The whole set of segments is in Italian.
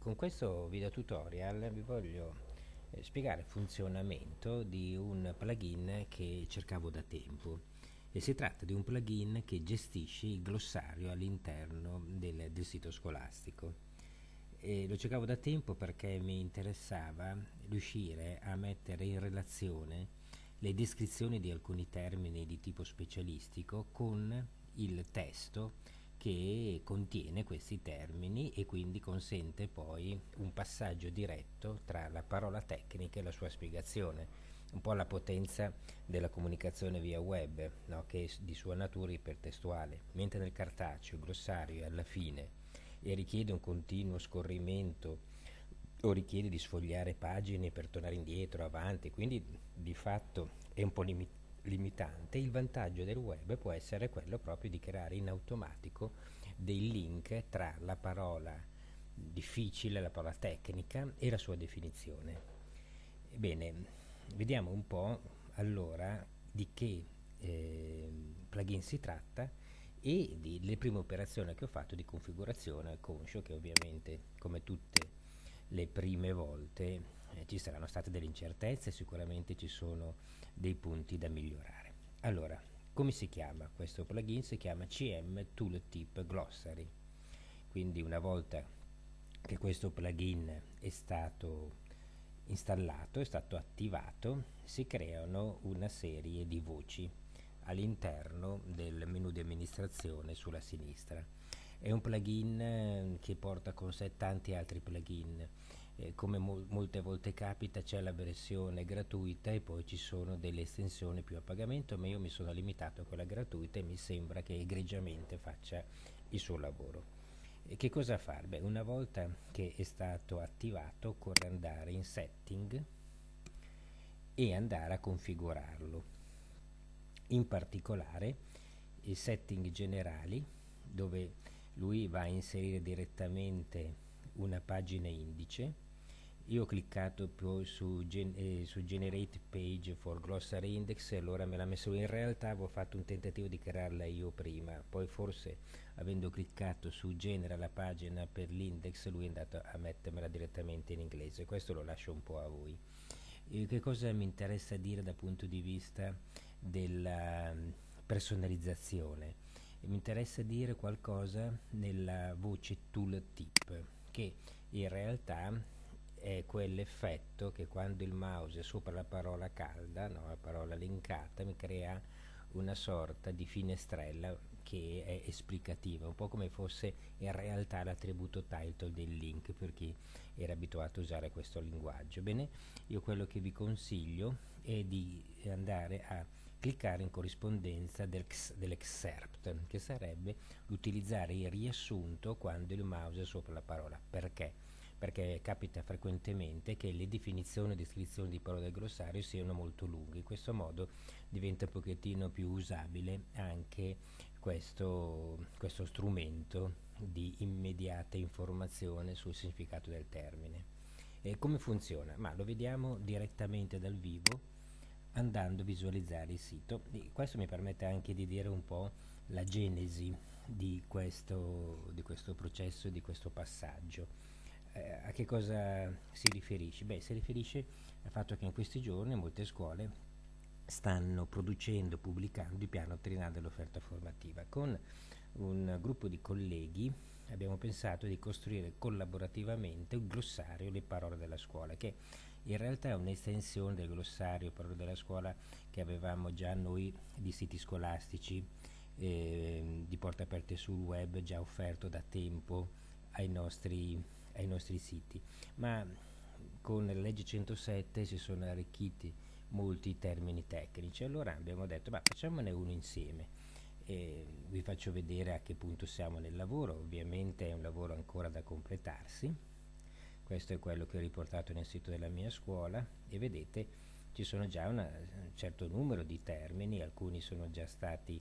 con questo video tutorial vi voglio eh, spiegare il funzionamento di un plugin che cercavo da tempo. E si tratta di un plugin che gestisce il glossario all'interno del, del, sito scolastico. E lo cercavo da tempo perché mi interessava riuscire a mettere in relazione le descrizioni di alcuni termini di tipo specialistico con il testo che contiene questi termini e quindi consente poi un passaggio diretto tra la parola tecnica e la sua spiegazione un po' la potenza della comunicazione via web no? che è di sua natura ipertestuale mentre nel cartaceo il glossario è alla fine e richiede un continuo scorrimento o richiede di sfogliare pagine per tornare indietro, avanti, quindi di fatto è un po' limitato limitante, il vantaggio del web può essere quello proprio di creare in automatico dei link tra la parola difficile, la parola tecnica e la sua definizione. Bene, vediamo un po' allora di che eh, plugin si tratta e delle prime operazioni che ho fatto di configurazione, conscio che ovviamente come tutte le prime volte eh, ci saranno state delle incertezze, sicuramente ci sono dei punti da migliorare. Allora, come si chiama questo plugin? Si chiama CM Tooltip Glossary. Quindi una volta che questo plugin è stato installato, è stato attivato, si creano una serie di voci all'interno del menu di amministrazione sulla sinistra. È un plugin eh, che porta con sé tanti altri plugin eh, come mol molte volte capita c'è la versione gratuita e poi ci sono delle estensioni più a pagamento ma io mi sono limitato a quella gratuita e mi sembra che egregiamente faccia il suo lavoro e che cosa fare? Beh, una volta che è stato attivato occorre andare in setting e andare a configurarlo in particolare i setting generali dove lui va a inserire direttamente una pagina indice io ho cliccato poi su, gen eh, su, generate page for glossary index e allora me l'ha messo. In realtà avevo fatto un tentativo di crearla io prima. Poi forse avendo cliccato su genera la pagina per l'index lui è andato a mettermela direttamente in inglese. Questo lo lascio un po' a voi. E che cosa mi interessa dire dal punto di vista della mm, personalizzazione? Mi interessa dire qualcosa nella voce tooltip che in realtà è quell'effetto che quando il mouse è sopra la parola calda, no, la parola linkata, mi crea una sorta di finestrella che è esplicativa, un po' come fosse in realtà l'attributo title del link per chi era abituato a usare questo linguaggio. Bene, io quello che vi consiglio è di andare a cliccare in corrispondenza del, dell'excerpt, che sarebbe l'utilizzare il riassunto quando il mouse è sopra la parola. Perché? Perché capita frequentemente che le definizioni e descrizioni di parole del glossario siano molto lunghe. In questo modo diventa un pochettino più usabile anche questo, questo strumento di immediata informazione sul significato del termine. E come funziona? Ma lo vediamo direttamente dal vivo andando a visualizzare il sito. E questo mi permette anche di dire un po' la genesi di questo, di questo processo, di questo passaggio eh, a che cosa si riferisce? Beh, si riferisce al fatto che in questi giorni molte scuole stanno producendo, pubblicando il piano triennale dell'offerta formativa. Con un gruppo di colleghi abbiamo pensato di costruire collaborativamente un glossario Le parole della scuola, che in realtà è un'estensione del glossario Parole della scuola che avevamo già noi di siti scolastici eh, di porte aperte sul web, già offerto da tempo ai nostri ai nostri siti, ma con la legge 107 si sono arricchiti molti termini tecnici, allora abbiamo detto ma facciamone uno insieme. E vi faccio vedere a che punto siamo nel lavoro, ovviamente è un lavoro ancora da completarsi, questo è quello che ho riportato nel sito della mia scuola. E vedete ci sono già una, un certo numero di termini, alcuni sono già stati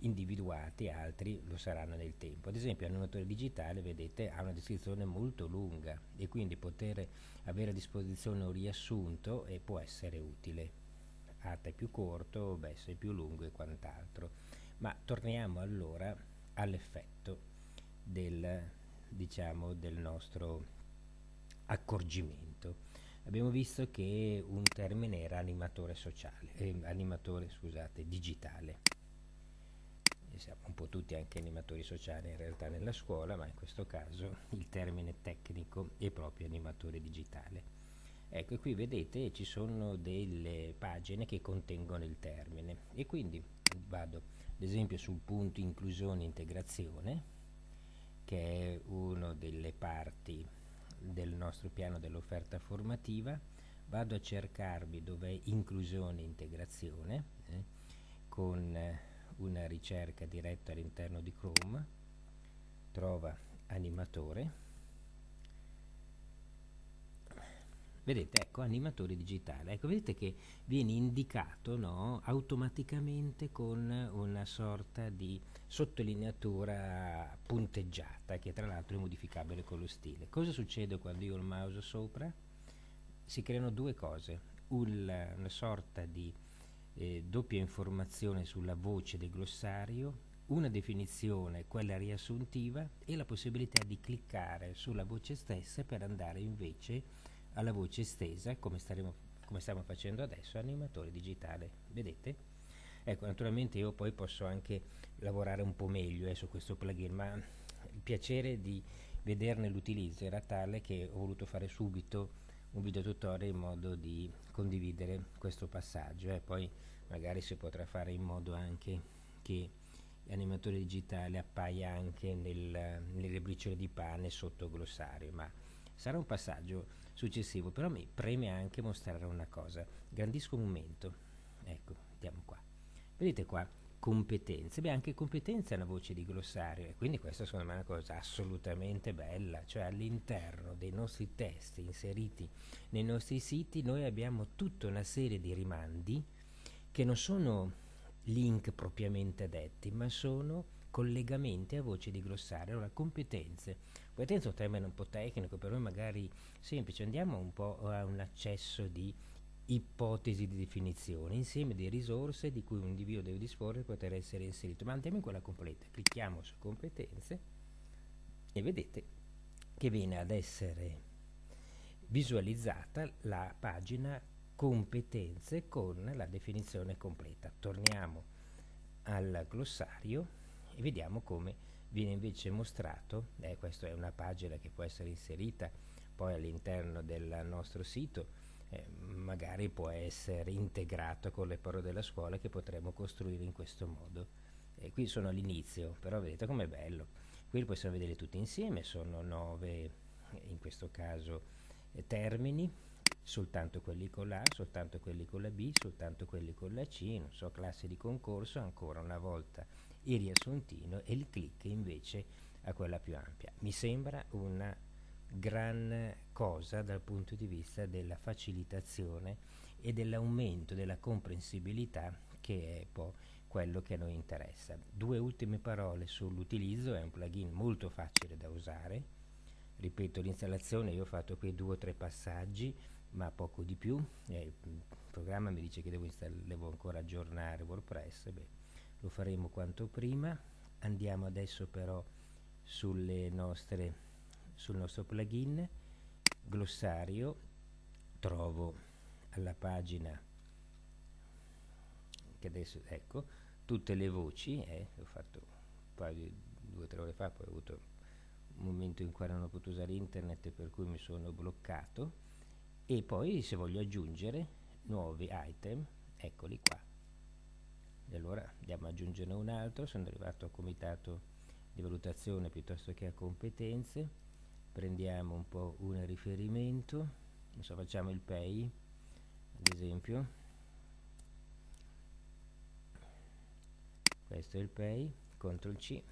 individuati, altri lo saranno nel tempo. Ad esempio l'annuatore digitale, vedete, ha una descrizione molto lunga e quindi poter avere a disposizione un riassunto eh, può essere utile. Ata è più corto, Besso è più lungo e quant'altro. Ma torniamo allora all'effetto del, diciamo, del nostro accorgimento. Abbiamo visto che un termine era animatore sociale, eh, animatore scusate, digitale. E siamo un po' tutti anche animatori sociali in realtà nella scuola, ma in questo caso il termine tecnico è proprio animatore digitale. Ecco, qui vedete ci sono delle pagine che contengono il termine e quindi vado ad esempio sul punto inclusione e integrazione che è una delle parti del nostro piano dell'offerta formativa vado a cercarmi dov'è inclusione e integrazione eh, con eh, una ricerca diretta all'interno di Chrome trova animatore Vedete, ecco, animatore digitale. Ecco, vedete che viene indicato no, automaticamente con una sorta di sottolineatura punteggiata, che tra l'altro è modificabile con lo stile. Cosa succede quando io ho il mouse sopra? Si creano due cose, una, sorta di eh, doppia informazione sulla voce del glossario, una definizione, quella riassuntiva, e la possibilità di cliccare sulla voce stessa per andare invece alla voce estesa come, staremo, come stiamo facendo adesso animatore digitale vedete ecco naturalmente io poi posso anche lavorare un po' meglio eh, su questo plugin ma il piacere di vederne l'utilizzo era tale che ho voluto fare subito un video tutorial in modo di condividere questo passaggio eh. poi magari si potrà fare in modo anche che l'animatore digitale appaia anche nel, nelle briciole di pane sotto glossario ma sarà un passaggio successivo però mi preme anche mostrare una cosa. Grandisco momento. Ecco andiamo qua. Vedete qua competenze. Beh anche competenza è una voce di glossario e quindi questa secondo me è una cosa assolutamente bella. Cioè all'interno dei nostri testi inseriti nei nostri siti noi abbiamo tutta una serie di rimandi che non sono link propriamente detti ma sono collegamenti a voce di glossario allora competenze. Competenza è un termine un po' tecnico per noi magari semplice. Andiamo un po' a un accesso di ipotesi di definizione insieme di risorse di cui un individuo deve disporre per poter essere inserito. Ma andiamo in quella completa. Clicchiamo su competenze e vedete che viene ad essere visualizzata la pagina competenze con la definizione completa torniamo al glossario e vediamo come viene invece mostrato, eh, questa è una pagina che può essere inserita poi all'interno del nostro sito, eh, magari può essere integrato con le parole della scuola che potremo costruire in questo modo. E qui sono all'inizio, però vedete com'è bello. Qui possiamo vedere tutti insieme, sono nove, in questo caso, eh, termini, soltanto quelli con la soltanto quelli con la B, soltanto quelli con la C, non so, classe di concorso, ancora una volta il riassuntino e il click invece a quella più ampia. Mi sembra una gran cosa dal punto di vista della facilitazione e dell'aumento della comprensibilità che è poi quello che a noi interessa. Due ultime parole sull'utilizzo, è un plugin molto facile da usare, ripeto l'installazione io ho fatto qui due o tre passaggi ma poco di più, eh, il programma mi dice che devo, devo ancora aggiornare WordPress, beh, lo faremo quanto prima. Andiamo adesso però nostre sul nostro plugin. Glossario. Trovo alla pagina che adesso ecco tutte le voci eh, ho fatto un paio di due o tre ore fa poi ho avuto un momento in cui non ho potuto usare internet per cui mi sono bloccato e poi se voglio aggiungere nuovi item eccoli qua. E allora andiamo ad aggiungerne un altro. Sono arrivato a comitato di valutazione piuttosto che a competenze. Prendiamo un po' un riferimento. So facciamo il pay ad esempio. Questo è il pay CTRL C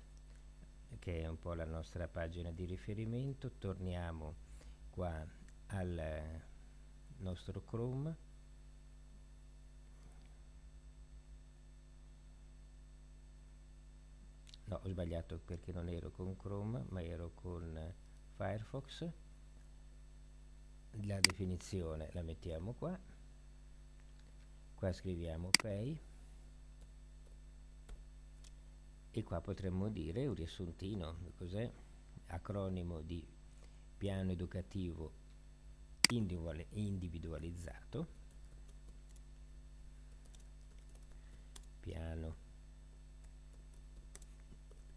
che è un po' la nostra pagina di riferimento. Torniamo qua al nostro Chrome. No ho sbagliato perché non ero con Chrome ma ero con Firefox. La definizione la mettiamo qua. Qua scriviamo pay e qua potremmo dire un riassuntino cos'è? Acronimo di piano educativo individualizzato. Piano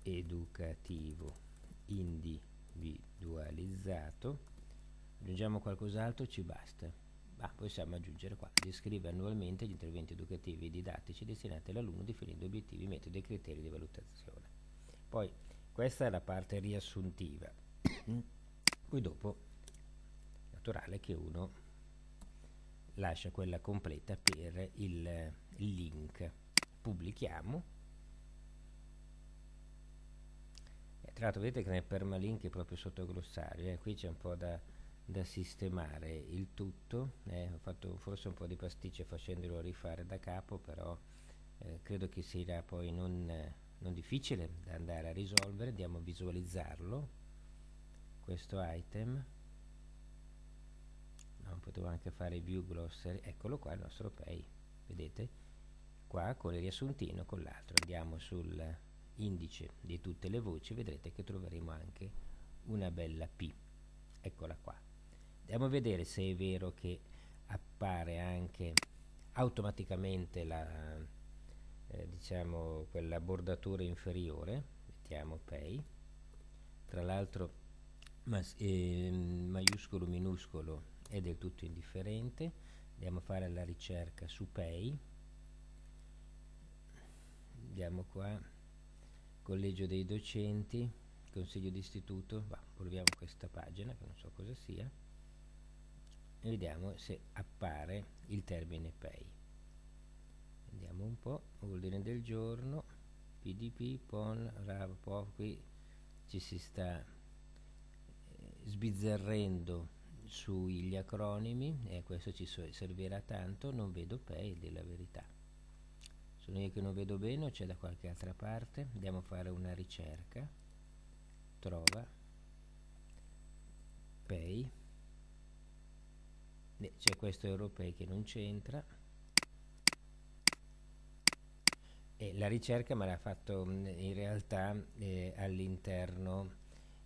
educativo individualizzato. Aggiungiamo qualcos'altro? Ci basta. Ah, possiamo aggiungere qua. Descrive annualmente gli interventi educativi e didattici destinati all'alunno definendo obiettivi, metodi e criteri di valutazione. Poi questa è la parte riassuntiva. Poi dopo naturale che uno lascia quella completa per il, link pubblichiamo eh, tra l'altro vedete che nel permalink è proprio sotto glossario eh? qui c'è un po' da, da sistemare il tutto eh? ho fatto forse un po' di pasticce facendolo rifare da capo però eh, credo che sia poi non, non difficile da andare a risolvere andiamo a visualizzarlo questo item no, potevo anche fare view glossary eccolo qua il nostro pay vedete? Qua con il riassuntino con l'altro. Andiamo sul indice di tutte le voci vedrete che troveremo anche una bella P. Eccola qua. Andiamo a vedere se è vero che appare anche automaticamente la eh, diciamo quella bordatura inferiore. Mettiamo pay. Tra l'altro mas, eh, maiuscolo minuscolo è del tutto indifferente. Andiamo a fare la ricerca su pay andiamo qua. Collegio dei docenti consiglio d'istituto. Proviamo questa pagina che non so cosa sia. E vediamo se appare il termine pay andiamo un po' ordine del giorno. Pdp pon rav qui ci si sta sbizzarrendo sugli acronimi e questo ci servirà tanto non vedo pay della verità. Sono io che non vedo bene o c'è da qualche altra parte? Andiamo a fare una ricerca. Trova. Pay c'è questo europei che non c'entra. E la ricerca me l'ha fatto in realtà eh, all'interno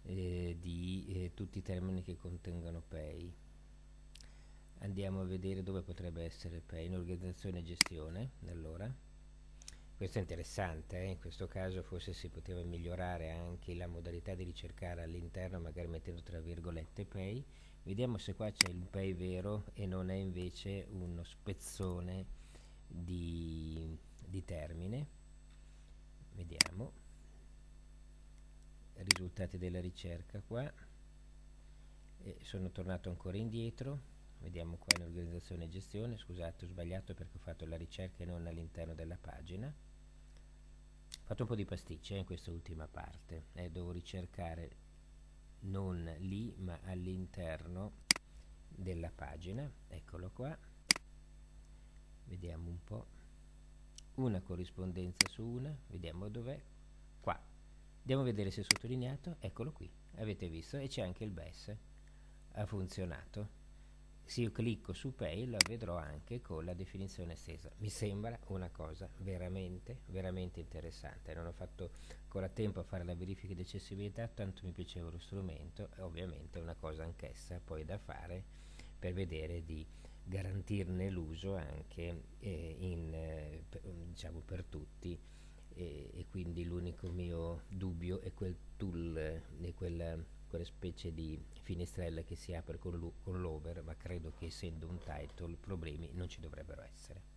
eh, di eh, tutti i termini che contengono pay andiamo a vedere dove potrebbe essere pay in organizzazione e gestione allora. Questo è interessante eh? in questo caso forse si poteva migliorare anche la modalità di ricercare all'interno magari mettendo tra virgolette pay vediamo se qua c'è il pay vero e non è invece uno spezzone di, di termine. Vediamo risultati della ricerca qua. E sono tornato ancora indietro. Vediamo qua in organizzazione e gestione. Scusate ho sbagliato perché ho fatto la ricerca e non all'interno della pagina. Ho fatto un po' di pasticce in questa ultima parte. Eh, devo ricercare non lì ma all'interno della pagina. Eccolo qua. Vediamo un po' una corrispondenza su una. Vediamo dov'è andiamo a vedere se è sottolineato. Eccolo qui avete visto? E c'è anche il BES ha funzionato. Se io clicco su pay la vedrò anche con la definizione estesa. Mi sembra una cosa veramente veramente interessante. Non ho fatto ancora tempo a fare la verifica di accessibilità tanto mi piaceva lo strumento. E ovviamente è una cosa anch'essa poi da fare per vedere di garantirne l'uso anche eh, in, eh, per, diciamo per tutti e, e quindi l'unico mio dubbio è quel tool e quella, quella specie di finestrella che si apre con l'over ma credo che essendo un title problemi non ci dovrebbero essere